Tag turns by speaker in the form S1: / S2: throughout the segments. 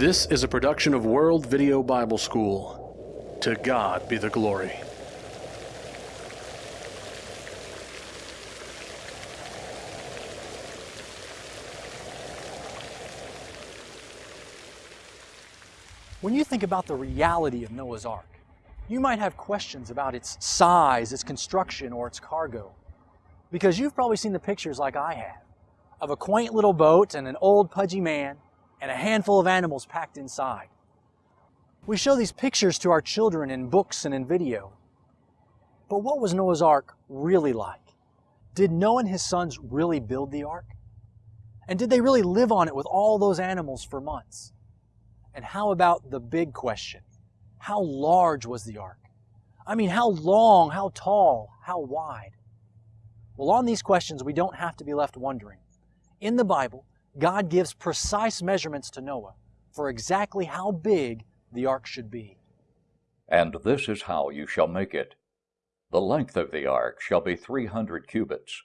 S1: This is a production of World Video Bible School. To God be the glory.
S2: When you think about the reality of Noah's Ark, you might have questions about its size, its construction, or its cargo. Because you've probably seen the pictures like I have of a quaint little boat and an old pudgy man and a handful of animals packed inside. We show these pictures to our children in books and in video. But what was Noah's Ark really like? Did Noah and his sons really build the ark? And did they really live on it with all those animals for months? And how about the big question? How large was the ark? I mean, how long, how tall, how wide? Well, on these questions, we don't have to be left wondering. In the Bible, God gives precise measurements to Noah for exactly how big the ark should be.
S3: And this is how you shall make it. The length of the ark shall be three hundred cubits,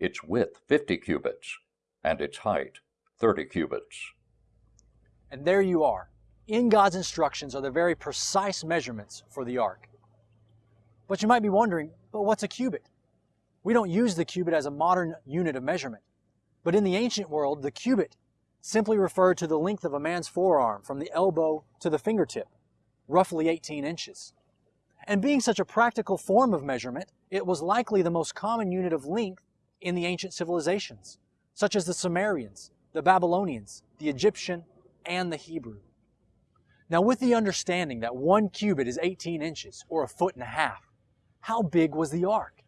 S3: its width fifty cubits, and its height thirty cubits.
S2: And there you are. In God's instructions are the very precise measurements for the ark. But you might be wondering, but what's a cubit? We don't use the cubit as a modern unit of measurement. But in the ancient world, the cubit simply referred to the length of a man's forearm from the elbow to the fingertip, roughly 18 inches. And being such a practical form of measurement, it was likely the most common unit of length in the ancient civilizations, such as the Sumerians, the Babylonians, the Egyptian, and the Hebrew. Now with the understanding that one cubit is 18 inches, or a foot and a half, how big was the ark?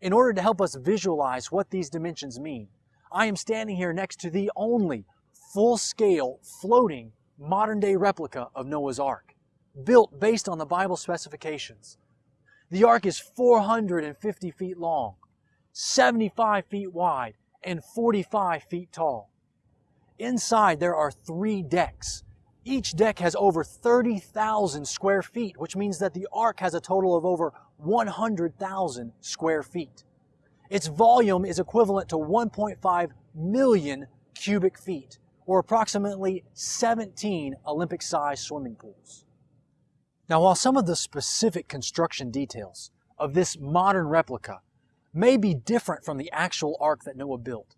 S2: In order to help us visualize what these dimensions mean, I am standing here next to the only full-scale, floating, modern-day replica of Noah's Ark, built based on the Bible specifications. The Ark is 450 feet long, 75 feet wide, and 45 feet tall. Inside there are three decks. Each deck has over 30,000 square feet, which means that the Ark has a total of over 100,000 square feet. Its volume is equivalent to 1.5 million cubic feet, or approximately 17 Olympic-sized swimming pools. Now, while some of the specific construction details of this modern replica may be different from the actual ark that Noah built,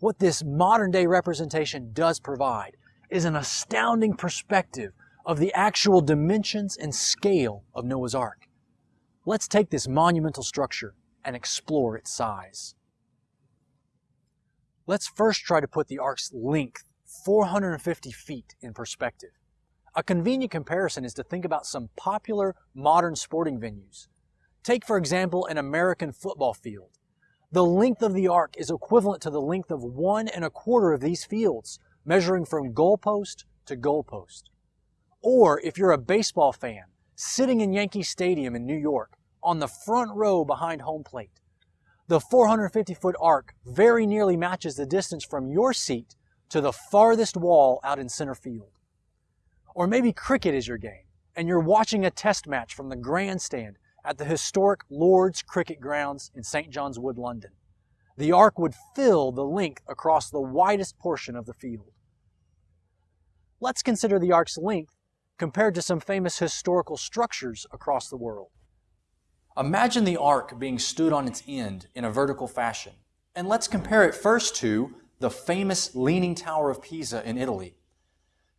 S2: what this modern-day representation does provide is an astounding perspective of the actual dimensions and scale of Noah's Ark. Let's take this monumental structure and explore its size. Let's first try to put the ark's length, 450 feet, in perspective. A convenient comparison is to think about some popular modern sporting venues. Take, for example, an American football field. The length of the ark is equivalent to the length of one and a quarter of these fields, measuring from goalpost to goalpost. Or if you're a baseball fan, sitting in Yankee Stadium in New York, on the front row behind home plate. The 450 foot ark very nearly matches the distance from your seat to the farthest wall out in center field. Or maybe cricket is your game and you're watching a test match from the grandstand at the historic Lord's Cricket Grounds in St. John's Wood, London. The ark would fill the length across the widest portion of the field. Let's consider the ark's length compared to some famous historical structures across the world. Imagine the ark being stood on its end in a vertical fashion. And let's compare it first to the famous Leaning Tower of Pisa in Italy.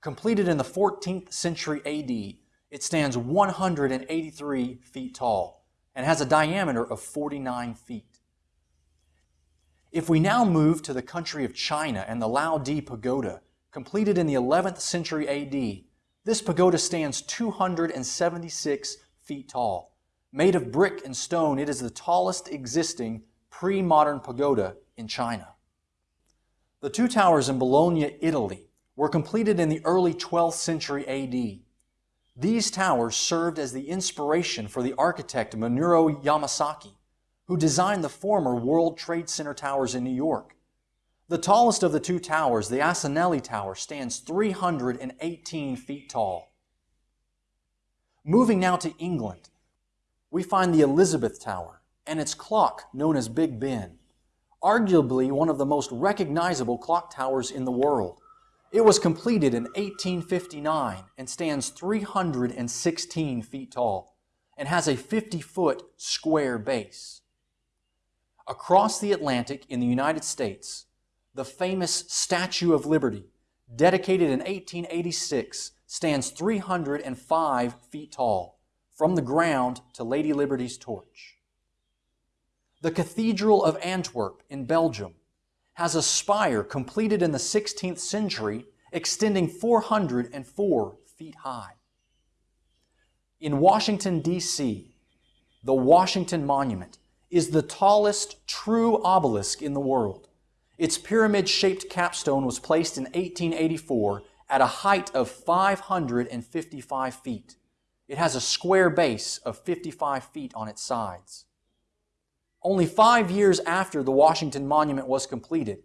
S2: Completed in the 14th century AD, it stands 183 feet tall and has a diameter of 49 feet. If we now move to the country of China and the Liaodi Pagoda, completed in the 11th century AD, this pagoda stands 276 feet tall. Made of brick and stone, it is the tallest existing pre-modern pagoda in China. The two towers in Bologna, Italy, were completed in the early 12th century AD. These towers served as the inspiration for the architect Minoru Yamasaki, who designed the former World Trade Center towers in New York. The tallest of the two towers, the Asinelli Tower, stands 318 feet tall. Moving now to England, we find the Elizabeth Tower and its clock known as Big Ben, arguably one of the most recognizable clock towers in the world. It was completed in 1859 and stands 316 feet tall and has a 50 foot square base. Across the Atlantic in the United States, the famous Statue of Liberty, dedicated in 1886, stands 305 feet tall from the ground to Lady Liberty's torch. The Cathedral of Antwerp in Belgium has a spire completed in the 16th century extending 404 feet high. In Washington, D.C., the Washington Monument is the tallest true obelisk in the world. Its pyramid shaped capstone was placed in 1884 at a height of 555 feet. It has a square base of 55 feet on its sides. Only five years after the Washington Monument was completed,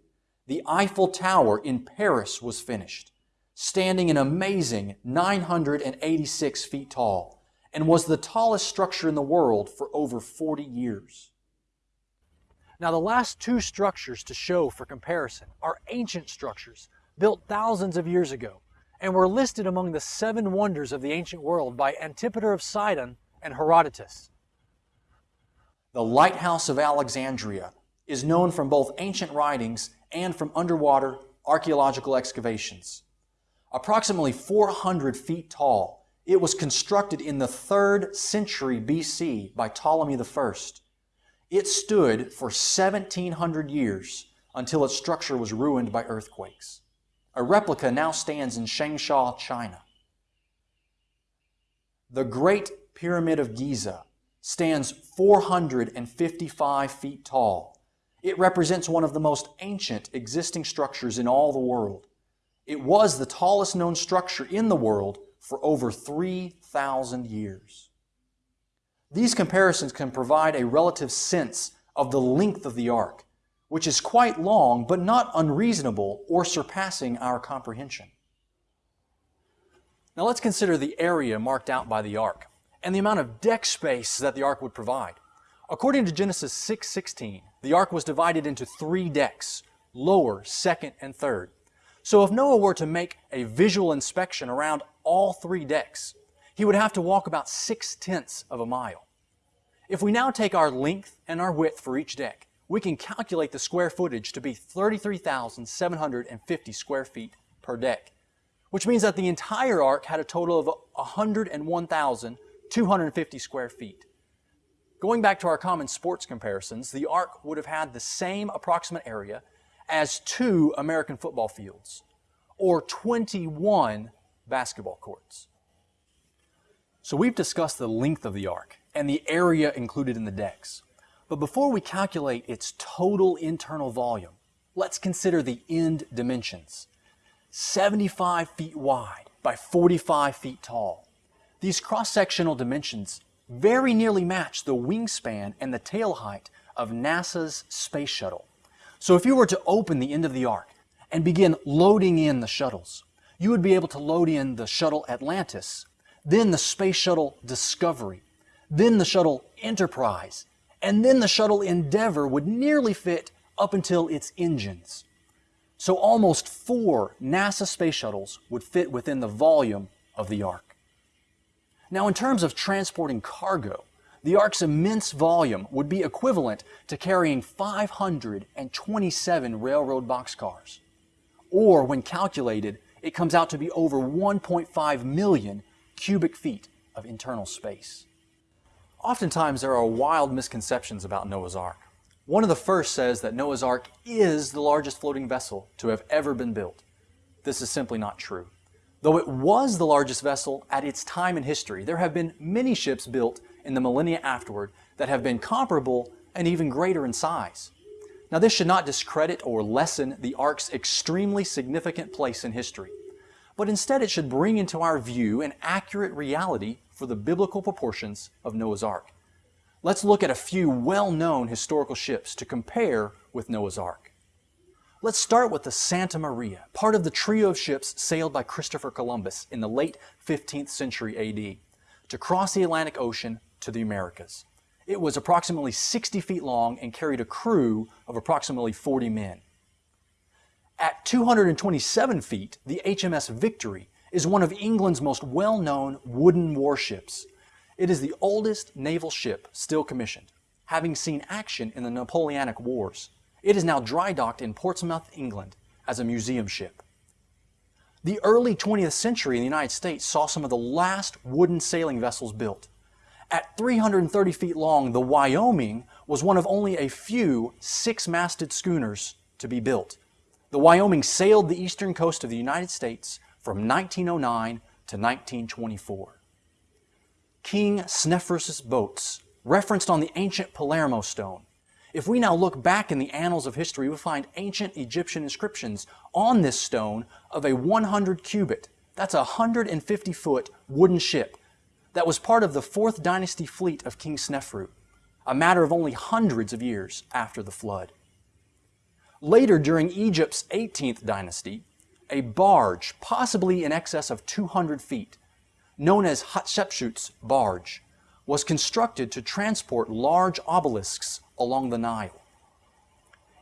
S2: the Eiffel Tower in Paris was finished, standing an amazing 986 feet tall, and was the tallest structure in the world for over 40 years. Now, the last two structures to show for comparison are ancient structures built thousands of years ago and were listed among the seven wonders of the ancient world by Antipater of Sidon and Herodotus. The Lighthouse of Alexandria is known from both ancient writings and from underwater archaeological excavations. Approximately 400 feet tall, it was constructed in the 3rd century BC by Ptolemy I. It stood for 1700 years until its structure was ruined by earthquakes. A replica now stands in Changsha, China. The Great Pyramid of Giza stands 455 feet tall. It represents one of the most ancient existing structures in all the world. It was the tallest known structure in the world for over 3,000 years. These comparisons can provide a relative sense of the length of the ark which is quite long, but not unreasonable or surpassing our comprehension. Now let's consider the area marked out by the ark and the amount of deck space that the ark would provide. According to Genesis 6:16, the ark was divided into three decks, lower, second, and third. So if Noah were to make a visual inspection around all three decks, he would have to walk about six-tenths of a mile. If we now take our length and our width for each deck, we can calculate the square footage to be 33,750 square feet per deck, which means that the entire ark had a total of 101,250 square feet. Going back to our common sports comparisons, the ark would have had the same approximate area as two American football fields, or 21 basketball courts. So we've discussed the length of the ark and the area included in the decks. But before we calculate its total internal volume, let's consider the end dimensions. 75 feet wide by 45 feet tall. These cross-sectional dimensions very nearly match the wingspan and the tail height of NASA's space shuttle. So if you were to open the end of the ark and begin loading in the shuttles, you would be able to load in the shuttle Atlantis, then the space shuttle Discovery, then the shuttle Enterprise, and then the shuttle Endeavour would nearly fit up until its engines. So almost four NASA space shuttles would fit within the volume of the Ark. Now in terms of transporting cargo, the Ark's immense volume would be equivalent to carrying 527 railroad boxcars. Or when calculated, it comes out to be over 1.5 million cubic feet of internal space. Oftentimes there are wild misconceptions about Noah's Ark. One of the first says that Noah's Ark is the largest floating vessel to have ever been built. This is simply not true. Though it was the largest vessel at its time in history, there have been many ships built in the millennia afterward that have been comparable and even greater in size. Now this should not discredit or lessen the Ark's extremely significant place in history, but instead it should bring into our view an accurate reality for the biblical proportions of Noah's Ark. Let's look at a few well-known historical ships to compare with Noah's Ark. Let's start with the Santa Maria, part of the trio of ships sailed by Christopher Columbus in the late 15th century AD to cross the Atlantic Ocean to the Americas. It was approximately 60 feet long and carried a crew of approximately 40 men. At 227 feet, the HMS Victory is one of England's most well-known wooden warships. It is the oldest naval ship still commissioned, having seen action in the Napoleonic Wars. It is now dry docked in Portsmouth, England, as a museum ship. The early 20th century in the United States saw some of the last wooden sailing vessels built. At 330 feet long, the Wyoming was one of only a few six-masted schooners to be built. The Wyoming sailed the eastern coast of the United States from 1909 to 1924. King Sneferus' boats, referenced on the ancient Palermo stone. If we now look back in the annals of history, we find ancient Egyptian inscriptions on this stone of a 100 cubit, that's a 150 foot wooden ship that was part of the 4th dynasty fleet of King Snefru, a matter of only hundreds of years after the flood. Later, during Egypt's 18th dynasty, a barge, possibly in excess of 200 feet, known as Hatshepsut's barge, was constructed to transport large obelisks along the Nile.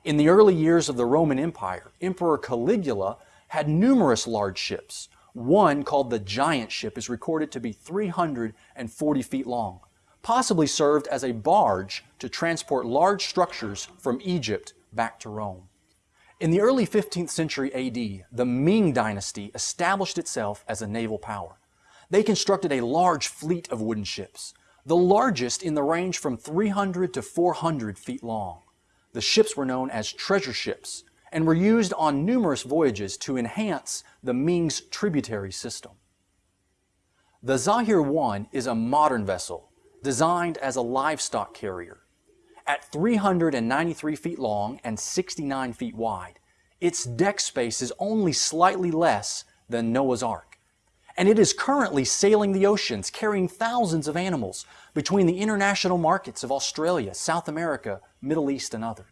S2: In the early years of the Roman Empire, Emperor Caligula had numerous large ships. One, called the Giant Ship, is recorded to be 340 feet long, possibly served as a barge to transport large structures from Egypt back to Rome. In the early 15th century AD, the Ming dynasty established itself as a naval power. They constructed a large fleet of wooden ships, the largest in the range from 300 to 400 feet long. The ships were known as treasure ships and were used on numerous voyages to enhance the Ming's tributary system. The Zahir 1 is a modern vessel designed as a livestock carrier. At 393 feet long and 69 feet wide, its deck space is only slightly less than Noah's Ark and it is currently sailing the oceans, carrying thousands of animals between the international markets of Australia, South America, Middle East, and others.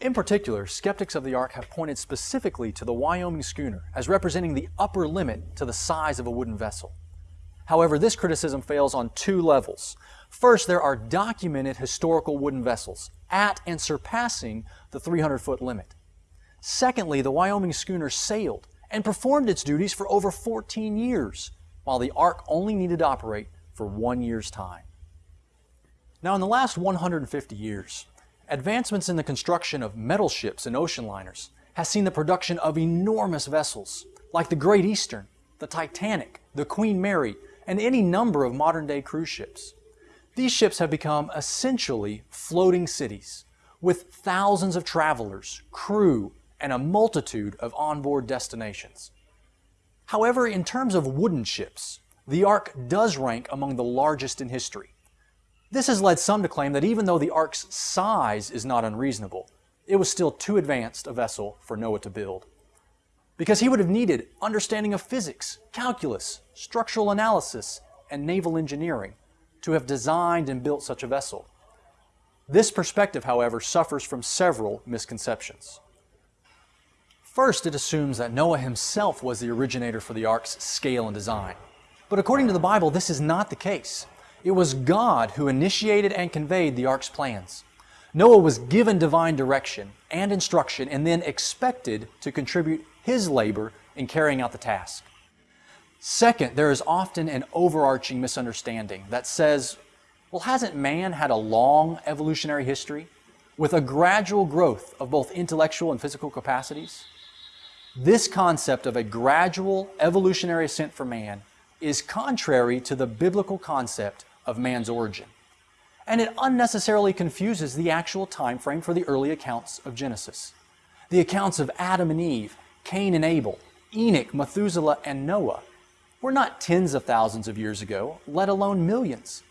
S2: In particular, skeptics of the Ark have pointed specifically to the Wyoming schooner as representing the upper limit to the size of a wooden vessel. However, this criticism fails on two levels. First, there are documented historical wooden vessels at and surpassing the 300-foot limit. Secondly, the Wyoming schooner sailed and performed its duties for over 14 years, while the Ark only needed to operate for one year's time. Now, in the last 150 years, advancements in the construction of metal ships and ocean liners has seen the production of enormous vessels, like the Great Eastern, the Titanic, the Queen Mary, and any number of modern-day cruise ships. These ships have become essentially floating cities, with thousands of travelers, crew, and a multitude of onboard destinations. However, in terms of wooden ships, the Ark does rank among the largest in history. This has led some to claim that even though the Ark's size is not unreasonable, it was still too advanced a vessel for Noah to build. Because he would have needed understanding of physics, calculus, structural analysis, and naval engineering to have designed and built such a vessel. This perspective, however, suffers from several misconceptions. First, it assumes that Noah himself was the originator for the ark's scale and design. But according to the Bible, this is not the case. It was God who initiated and conveyed the ark's plans. Noah was given divine direction and instruction and then expected to contribute his labor in carrying out the task. Second, there is often an overarching misunderstanding that says, well, hasn't man had a long evolutionary history with a gradual growth of both intellectual and physical capacities? This concept of a gradual evolutionary ascent for man is contrary to the biblical concept of man's origin. And it unnecessarily confuses the actual time frame for the early accounts of Genesis. The accounts of Adam and Eve, Cain and Abel, Enoch, Methuselah, and Noah were not tens of thousands of years ago, let alone millions.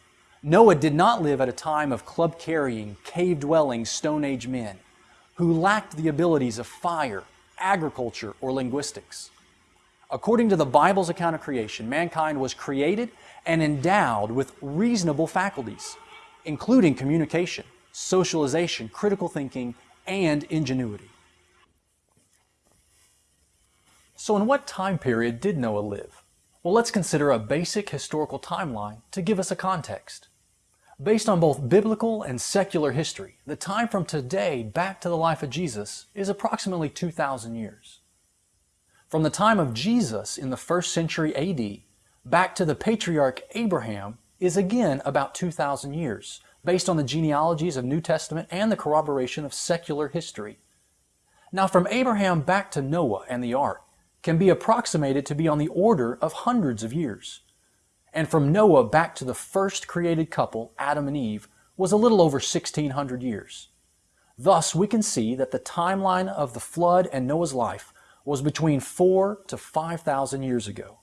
S2: Noah did not live at a time of club-carrying, cave-dwelling Stone Age men who lacked the abilities of fire, agriculture, or linguistics. According to the Bible's account of creation, mankind was created and endowed with reasonable faculties, including communication, socialization, critical thinking, and ingenuity. So in what time period did Noah live? Well, let's consider a basic historical timeline to give us a context. Based on both biblical and secular history, the time from today back to the life of Jesus is approximately 2,000 years. From the time of Jesus in the first century AD back to the patriarch Abraham is again about 2,000 years, based on the genealogies of New Testament and the corroboration of secular history. Now from Abraham back to Noah and the ark can be approximated to be on the order of hundreds of years. And from Noah back to the first created couple, Adam and Eve, was a little over 1600 years. Thus, we can see that the timeline of the flood and Noah's life was between 4 to 5,000 years ago.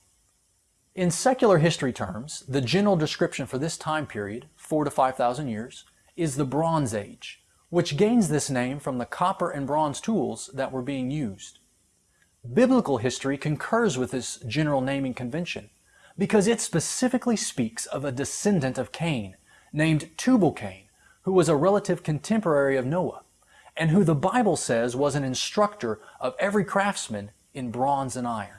S2: In secular history terms, the general description for this time period, 4 to 5,000 years, is the Bronze Age, which gains this name from the copper and bronze tools that were being used. Biblical history concurs with this general naming convention because it specifically speaks of a descendant of Cain named Tubal-Cain, who was a relative contemporary of Noah, and who the Bible says was an instructor of every craftsman in bronze and iron.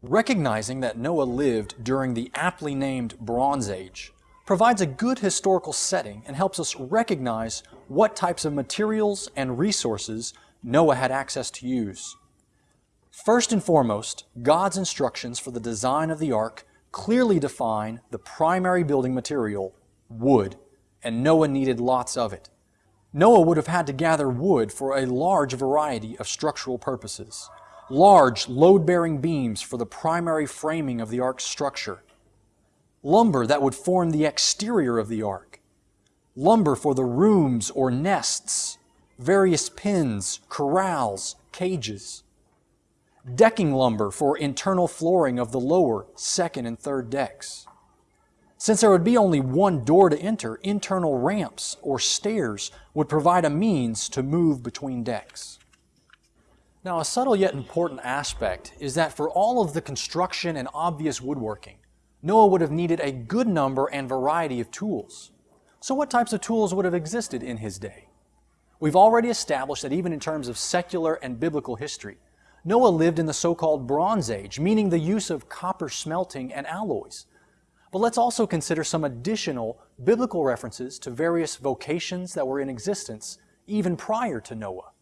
S2: Recognizing that Noah lived during the aptly named Bronze Age provides a good historical setting and helps us recognize what types of materials and resources Noah had access to use. First and foremost, God's instructions for the design of the ark clearly define the primary building material, wood, and Noah needed lots of it. Noah would have had to gather wood for a large variety of structural purposes. Large, load-bearing beams for the primary framing of the ark's structure. Lumber that would form the exterior of the ark. Lumber for the rooms or nests various pens, corrals, cages. Decking lumber for internal flooring of the lower, second, and third decks. Since there would be only one door to enter, internal ramps or stairs would provide a means to move between decks. Now, a subtle yet important aspect is that for all of the construction and obvious woodworking, Noah would have needed a good number and variety of tools. So what types of tools would have existed in his day? We've already established that even in terms of secular and biblical history, Noah lived in the so-called Bronze Age, meaning the use of copper smelting and alloys. But let's also consider some additional biblical references to various vocations that were in existence even prior to Noah.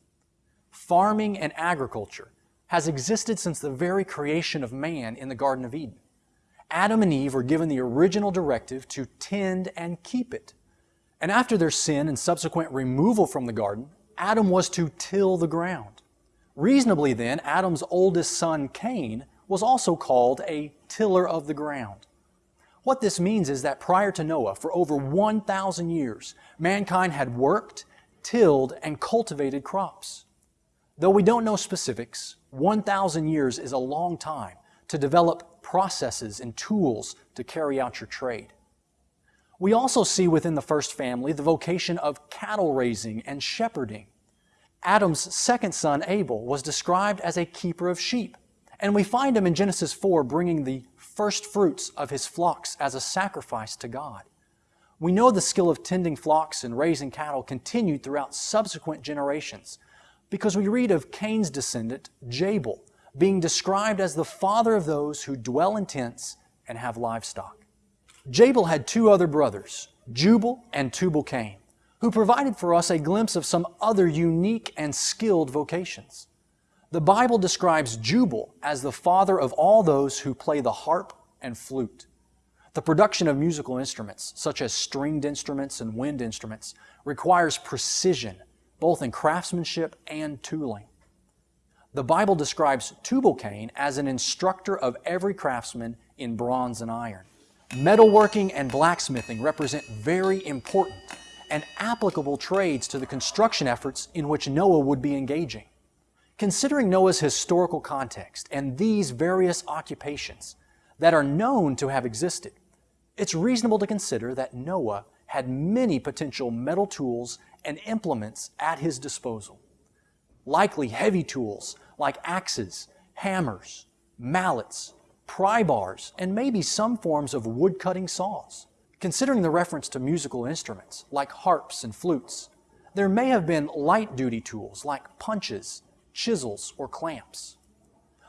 S2: Farming and agriculture has existed since the very creation of man in the Garden of Eden. Adam and Eve were given the original directive to tend and keep it. And after their sin and subsequent removal from the garden, Adam was to till the ground. Reasonably then, Adam's oldest son, Cain, was also called a tiller of the ground. What this means is that prior to Noah, for over 1,000 years, mankind had worked, tilled, and cultivated crops. Though we don't know specifics, 1,000 years is a long time to develop processes and tools to carry out your trade. We also see within the first family the vocation of cattle raising and shepherding. Adam's second son, Abel, was described as a keeper of sheep, and we find him in Genesis 4 bringing the first fruits of his flocks as a sacrifice to God. We know the skill of tending flocks and raising cattle continued throughout subsequent generations because we read of Cain's descendant, Jabal, being described as the father of those who dwell in tents and have livestock. Jabal had two other brothers, Jubal and Tubal-Cain, who provided for us a glimpse of some other unique and skilled vocations. The Bible describes Jubal as the father of all those who play the harp and flute. The production of musical instruments, such as stringed instruments and wind instruments, requires precision, both in craftsmanship and tooling. The Bible describes Tubal-Cain as an instructor of every craftsman in bronze and iron. Metalworking and blacksmithing represent very important and applicable trades to the construction efforts in which Noah would be engaging. Considering Noah's historical context and these various occupations that are known to have existed, it's reasonable to consider that Noah had many potential metal tools and implements at his disposal. Likely heavy tools like axes, hammers, mallets, pry bars, and maybe some forms of wood-cutting saws. Considering the reference to musical instruments, like harps and flutes, there may have been light-duty tools like punches, chisels, or clamps.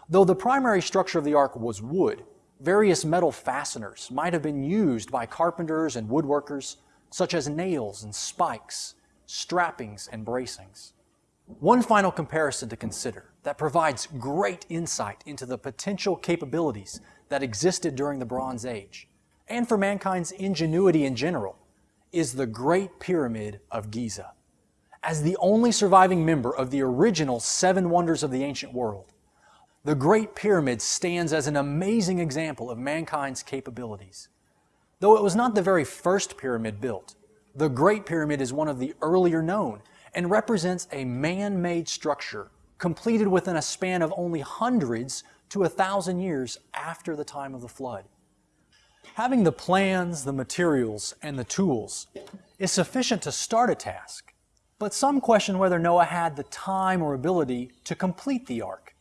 S2: Though the primary structure of the ark was wood, Various metal fasteners might have been used by carpenters and woodworkers, such as nails and spikes, strappings and bracings. One final comparison to consider that provides great insight into the potential capabilities that existed during the Bronze Age, and for mankind's ingenuity in general, is the Great Pyramid of Giza. As the only surviving member of the original Seven Wonders of the Ancient World, the Great Pyramid stands as an amazing example of mankind's capabilities. Though it was not the very first pyramid built, the Great Pyramid is one of the earlier known and represents a man-made structure completed within a span of only hundreds to a thousand years after the time of the flood. Having the plans, the materials, and the tools is sufficient to start a task, but some question whether Noah had the time or ability to complete the ark.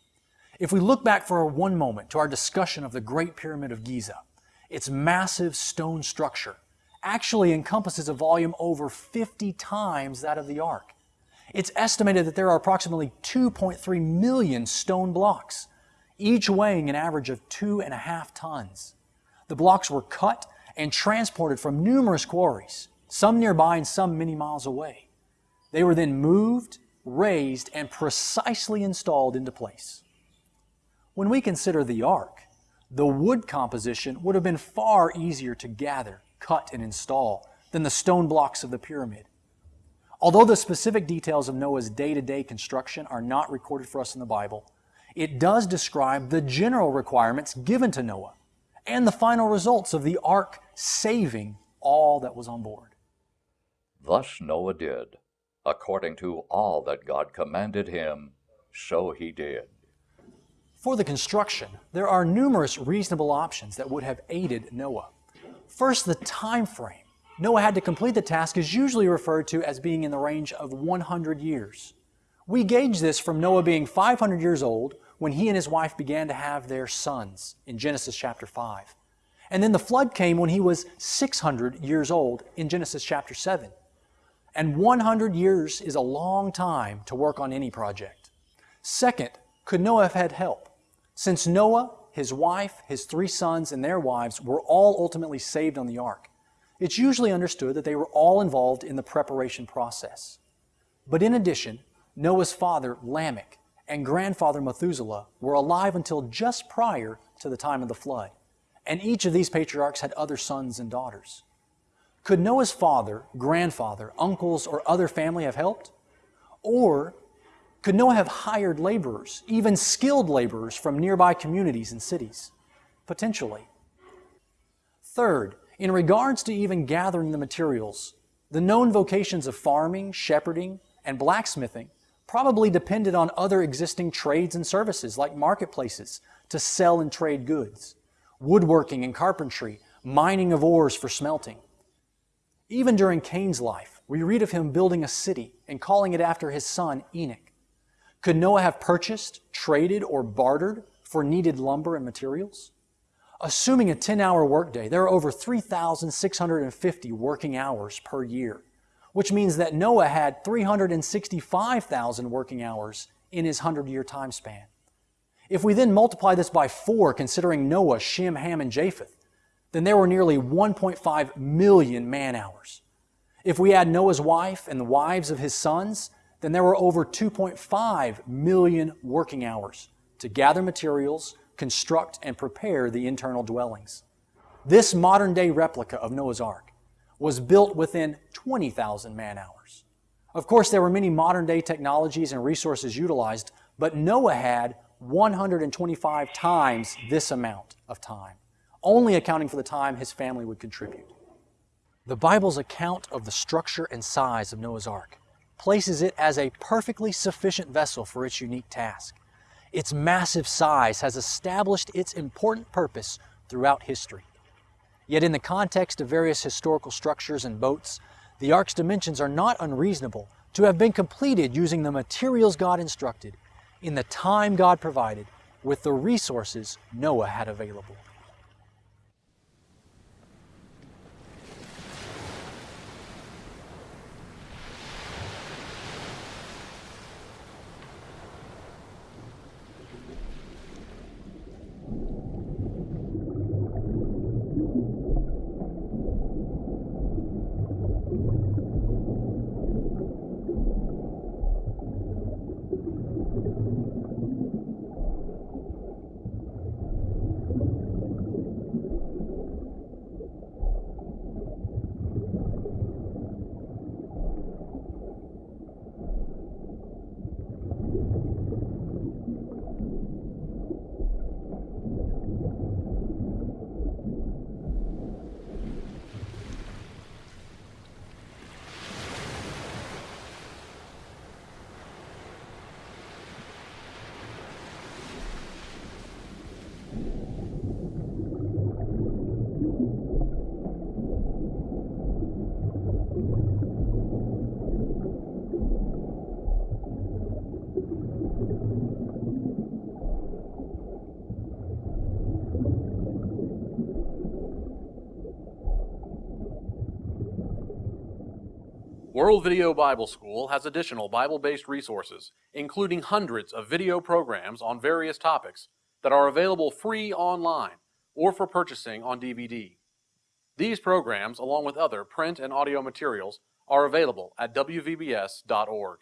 S2: If we look back for one moment to our discussion of the Great Pyramid of Giza, its massive stone structure actually encompasses a volume over 50 times that of the ark. It's estimated that there are approximately 2.3 million stone blocks, each weighing an average of two and a half tons. The blocks were cut and transported from numerous quarries, some nearby and some many miles away. They were then moved, raised, and precisely installed into place. When we consider the ark, the wood composition would have been far easier to gather, cut, and install than the stone blocks of the pyramid. Although the specific details of Noah's day-to-day construction are not recorded for us in the Bible, it does describe the general requirements given to Noah and the final results of the ark saving all that was on board.
S3: Thus Noah did, according to all that God commanded him, so he did.
S2: For the construction, there are numerous reasonable options that would have aided Noah. First, the time frame. Noah had to complete the task is usually referred to as being in the range of 100 years. We gauge this from Noah being 500 years old when he and his wife began to have their sons in Genesis chapter 5. And then the flood came when he was 600 years old in Genesis chapter 7. And 100 years is a long time to work on any project. Second, could Noah have had help? Since Noah, his wife, his three sons, and their wives were all ultimately saved on the ark, it's usually understood that they were all involved in the preparation process. But in addition, Noah's father, Lamech, and grandfather Methuselah were alive until just prior to the time of the flood, and each of these patriarchs had other sons and daughters. Could Noah's father, grandfather, uncles, or other family have helped? Or could Noah have hired laborers, even skilled laborers from nearby communities and cities? Potentially. Third, in regards to even gathering the materials, the known vocations of farming, shepherding, and blacksmithing probably depended on other existing trades and services like marketplaces to sell and trade goods, woodworking and carpentry, mining of ores for smelting. Even during Cain's life, we read of him building a city and calling it after his son Enoch. Could Noah have purchased, traded, or bartered for needed lumber and materials? Assuming a 10-hour workday, there are over 3,650 working hours per year which means that Noah had 365,000 working hours in his 100-year time span. If we then multiply this by four, considering Noah, Shem, Ham, and Japheth, then there were nearly 1.5 million man-hours. If we add Noah's wife and the wives of his sons, then there were over 2.5 million working hours to gather materials, construct, and prepare the internal dwellings. This modern-day replica of Noah's Ark was built within 20,000 man hours. Of course, there were many modern day technologies and resources utilized, but Noah had 125 times this amount of time, only accounting for the time his family would contribute. The Bible's account of the structure and size of Noah's Ark places it as a perfectly sufficient vessel for its unique task. Its massive size has established its important purpose throughout history. Yet in the context of various historical structures and boats, the ark's dimensions are not unreasonable to have been completed using the materials God instructed, in the time God provided, with the resources Noah had available.
S1: World Video Bible School has additional Bible-based resources, including hundreds of video programs on various topics that are available free online or for purchasing on DVD. These programs, along with other print and audio materials, are available at wvbs.org.